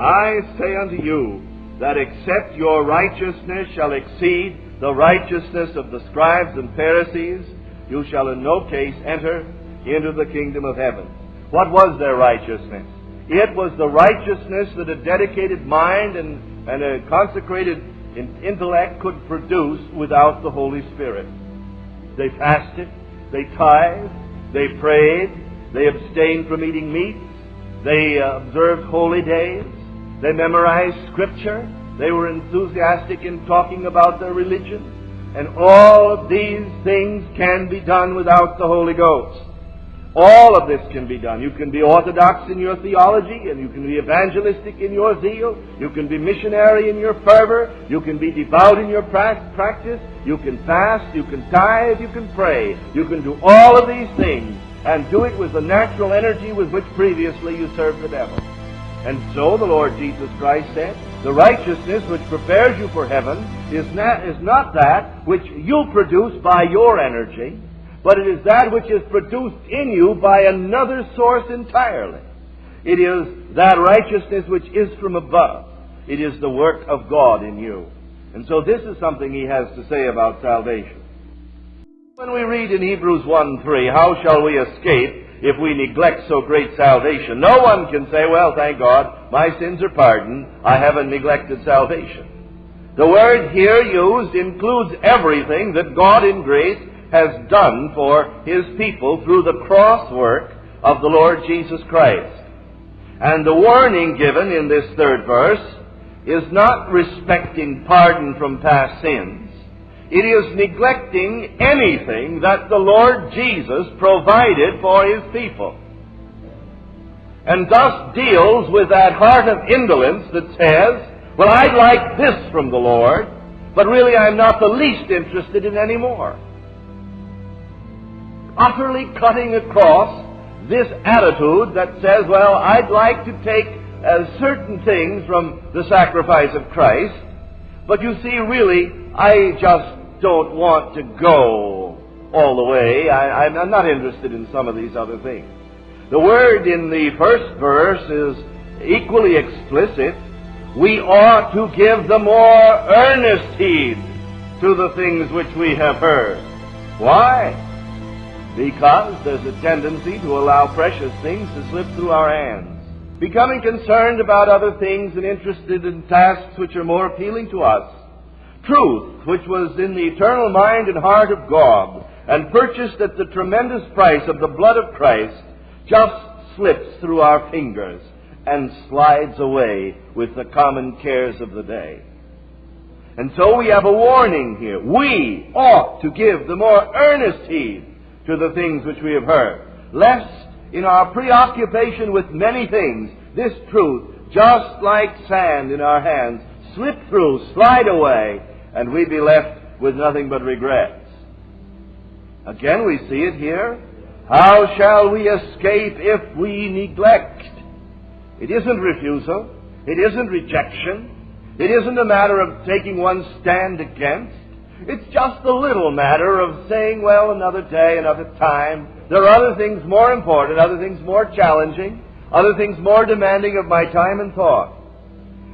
I say unto you that except your righteousness shall exceed the righteousness of the scribes and Pharisees, you shall in no case enter into the kingdom of heaven. What was their righteousness? It was the righteousness that a dedicated mind and, and a consecrated intellect could produce without the Holy Spirit. They fasted, they tithed, they prayed, they abstained from eating meats, they uh, observed holy days, they memorized Scripture, they were enthusiastic in talking about their religion. And all of these things can be done without the Holy Ghost. All of this can be done. You can be orthodox in your theology, and you can be evangelistic in your zeal. You can be missionary in your fervor. You can be devout in your practice. You can fast. You can tithe. You can pray. You can do all of these things and do it with the natural energy with which previously you served the devil. And so the Lord Jesus Christ said, the righteousness which prepares you for heaven is not, is not that which you produce by your energy, but it is that which is produced in you by another source entirely. It is that righteousness which is from above. It is the work of God in you. And so this is something he has to say about salvation. When we read in Hebrews 1 3, how shall we escape if we neglect so great salvation? No one can say, well, thank God, my sins are pardoned, I haven't neglected salvation. The word here used includes everything that God in grace has done for his people through the cross work of the Lord Jesus Christ. And the warning given in this third verse is not respecting pardon from past sins. It is neglecting anything that the Lord Jesus provided for his people. And thus deals with that heart of indolence that says, well, I'd like this from the Lord, but really I'm not the least interested in any more utterly cutting across this attitude that says, well, I'd like to take uh, certain things from the sacrifice of Christ, but you see, really, I just don't want to go all the way. I, I'm not interested in some of these other things. The word in the first verse is equally explicit. We ought to give the more earnest heed to the things which we have heard. Why? because there's a tendency to allow precious things to slip through our hands. Becoming concerned about other things and interested in tasks which are more appealing to us. Truth, which was in the eternal mind and heart of God and purchased at the tremendous price of the blood of Christ, just slips through our fingers and slides away with the common cares of the day. And so we have a warning here. We ought to give the more earnest heed to the things which we have heard, lest in our preoccupation with many things, this truth, just like sand in our hands, slip through, slide away, and we be left with nothing but regrets. Again, we see it here. How shall we escape if we neglect? It isn't refusal. It isn't rejection. It isn't a matter of taking one stand against. It's just a little matter of saying, well, another day, another time. There are other things more important, other things more challenging, other things more demanding of my time and thought.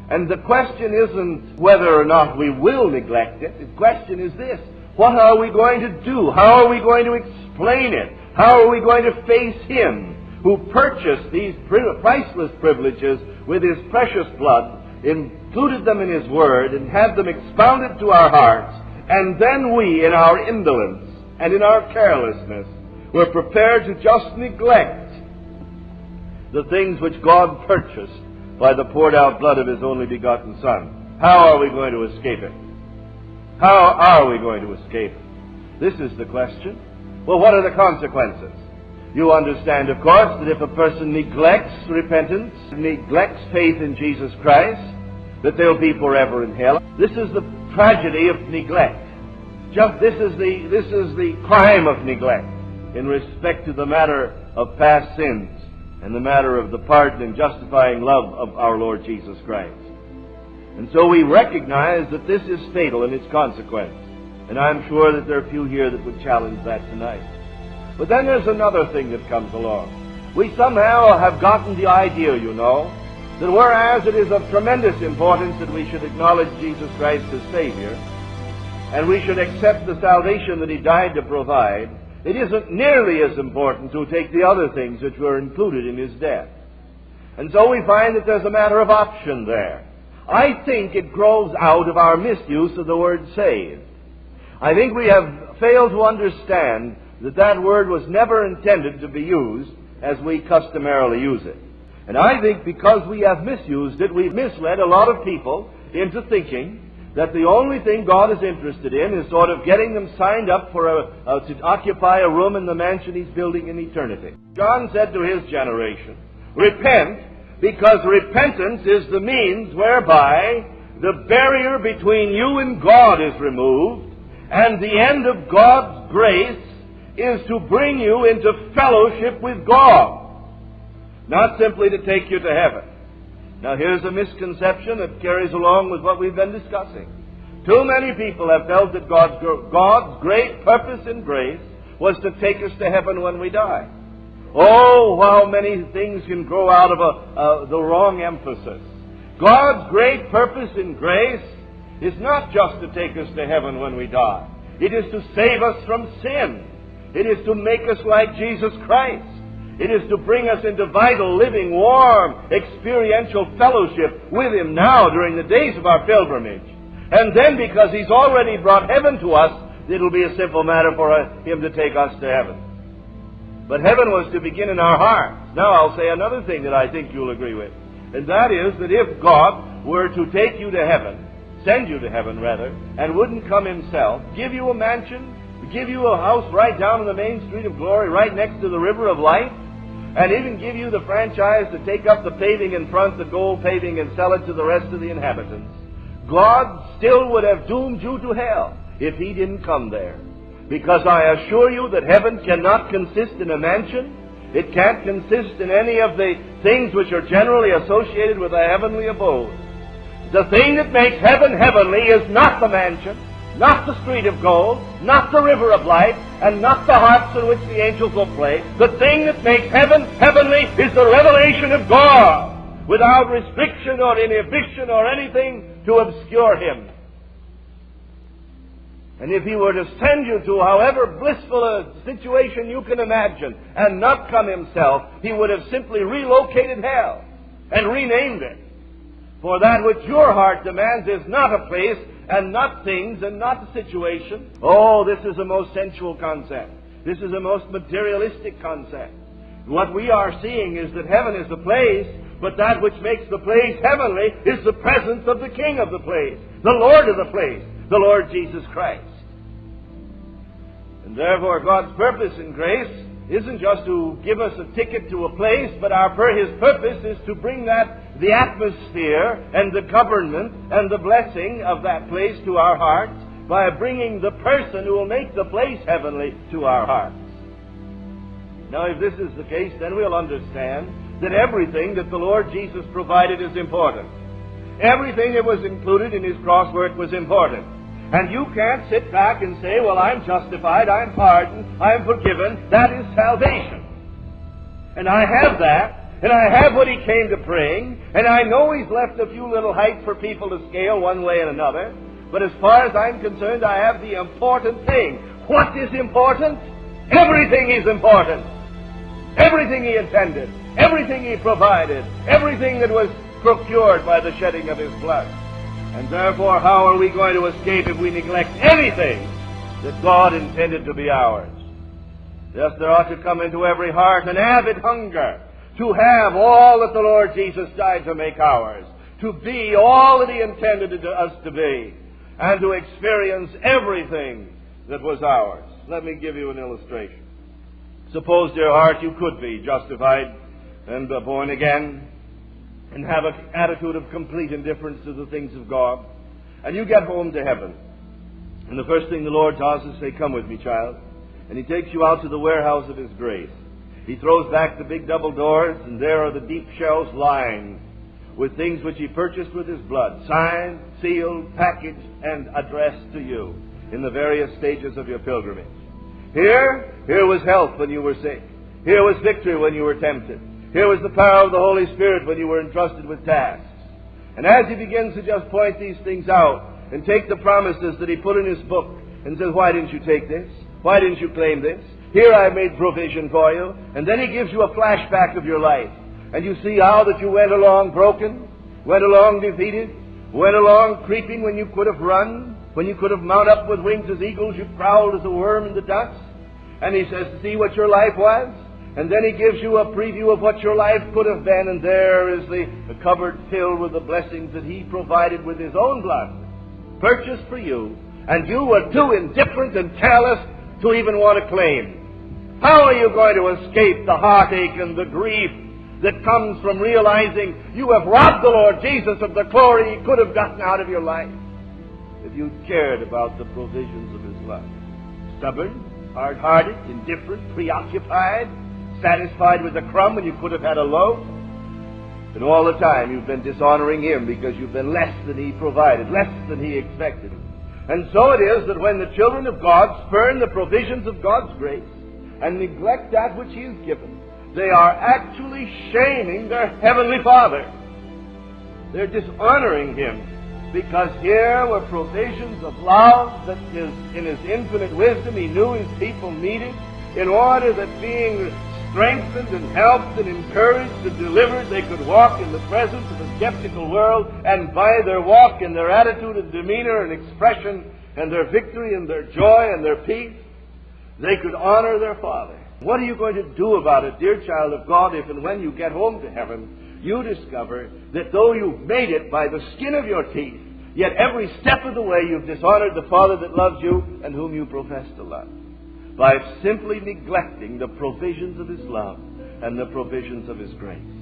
And the question isn't whether or not we will neglect it. The question is this. What are we going to do? How are we going to explain it? How are we going to face Him who purchased these priceless privileges with His precious blood, included them in His Word, and had them expounded to our hearts, and then we, in our indolence and in our carelessness, were prepared to just neglect the things which God purchased by the poured out blood of His only begotten Son. How are we going to escape it? How are we going to escape it? This is the question. Well, what are the consequences? You understand, of course, that if a person neglects repentance, neglects faith in Jesus Christ, that they'll be forever in hell. This is the tragedy of neglect. Just this is the this is the crime of neglect in respect to the matter of past sins and the matter of the pardon and justifying love of our Lord Jesus Christ. And so we recognize that this is fatal in its consequence. And I'm sure that there are few here that would challenge that tonight. But then there's another thing that comes along. We somehow have gotten the idea, you know, that whereas it is of tremendous importance that we should acknowledge Jesus Christ as Savior, and we should accept the salvation that He died to provide, it isn't nearly as important to take the other things which were included in His death. And so we find that there's a matter of option there. I think it grows out of our misuse of the word saved. I think we have failed to understand that that word was never intended to be used as we customarily use it. And I think because we have misused it, we've misled a lot of people into thinking that the only thing God is interested in is sort of getting them signed up for a, uh, to occupy a room in the mansion He's building in eternity. John said to his generation, Repent, because repentance is the means whereby the barrier between you and God is removed, and the end of God's grace is to bring you into fellowship with God not simply to take you to heaven. Now, here's a misconception that carries along with what we've been discussing. Too many people have felt that God's, God's great purpose and grace was to take us to heaven when we die. Oh, how many things can grow out of a, the wrong emphasis. God's great purpose and grace is not just to take us to heaven when we die. It is to save us from sin. It is to make us like Jesus Christ. It is to bring us into vital, living, warm, experiential fellowship with Him now during the days of our pilgrimage. And then, because He's already brought heaven to us, it'll be a simple matter for uh, Him to take us to heaven. But heaven was to begin in our hearts. Now, I'll say another thing that I think you'll agree with. And that is that if God were to take you to heaven, send you to heaven rather, and wouldn't come Himself, give you a mansion, give you a house right down in the main street of glory, right next to the river of life, and even give you the franchise to take up the paving in front, the gold paving, and sell it to the rest of the inhabitants, God still would have doomed you to hell if He didn't come there. Because I assure you that heaven cannot consist in a mansion. It can't consist in any of the things which are generally associated with a heavenly abode. The thing that makes heaven heavenly is not the mansion not the street of gold, not the river of life, and not the harps in which the angels will play. The thing that makes heaven heavenly is the revelation of God, without restriction or inhibition or anything to obscure Him. And if He were to send you to however blissful a situation you can imagine and not come Himself, He would have simply relocated hell and renamed it. For that which your heart demands is not a place and not things and not the situation. Oh, this is a most sensual concept. This is a most materialistic concept. What we are seeing is that heaven is the place, but that which makes the place heavenly is the presence of the King of the place, the Lord of the place, the Lord Jesus Christ. And therefore, God's purpose in grace isn't just to give us a ticket to a place, but our his purpose is to bring that the atmosphere and the government and the blessing of that place to our hearts by bringing the person who will make the place heavenly to our hearts. Now, if this is the case, then we'll understand that everything that the Lord Jesus provided is important. Everything that was included in his cross work was important. And you can't sit back and say, well, I'm justified, I'm pardoned, I'm forgiven. That is salvation. And I have that, and I have what he came to bring, and I know he's left a few little heights for people to scale one way and another. But as far as I'm concerned, I have the important thing. What is important? Everything is important. Everything he intended, everything he provided, everything that was procured by the shedding of his blood. And therefore, how are we going to escape if we neglect anything that God intended to be ours? Yes, there ought to come into every heart an avid hunger to have all that the Lord Jesus died to make ours, to be all that He intended us to be, and to experience everything that was ours. Let me give you an illustration. Suppose, dear heart, you could be justified and born again and have an attitude of complete indifference to the things of God. And you get home to heaven. And the first thing the Lord does is say, Come with me, child. And He takes you out to the warehouse of His grace. He throws back the big double doors, and there are the deep shelves lined with things which He purchased with His blood, signed, sealed, packaged, and addressed to you in the various stages of your pilgrimage. Here, here was health when you were sick. Here was victory when you were tempted. Here was the power of the Holy Spirit when you were entrusted with tasks. And as he begins to just point these things out and take the promises that he put in his book and says, Why didn't you take this? Why didn't you claim this? Here I made provision for you. And then he gives you a flashback of your life. And you see how that you went along broken, went along defeated, went along creeping when you could have run, when you could have mounted up with wings as eagles, you prowled as a worm in the dust. And he says, See what your life was? And then he gives you a preview of what your life could have been, and there is the, cupboard filled with the blessings that he provided with his own blood, purchased for you, and you were too indifferent and careless to even want to claim. How are you going to escape the heartache and the grief that comes from realizing you have robbed the Lord Jesus of the glory he could have gotten out of your life if you cared about the provisions of his love? Stubborn, hard hearted, indifferent, preoccupied, satisfied with a crumb when you could have had a loaf. And all the time you've been dishonoring Him because you've been less than He provided, less than He expected. And so it is that when the children of God spurn the provisions of God's grace and neglect that which He has given, they are actually shaming their Heavenly Father. They're dishonoring Him because here were provisions of love that his, in His infinite wisdom He knew His people needed in order that being strengthened and helped and encouraged and delivered, they could walk in the presence of a skeptical world, and by their walk and their attitude and demeanor and expression and their victory and their joy and their peace, they could honor their Father. What are you going to do about it, dear child of God, if and when you get home to heaven, you discover that though you've made it by the skin of your teeth, yet every step of the way you've dishonored the Father that loves you and whom you profess to love? By simply neglecting the provisions of His love and the provisions of His grace.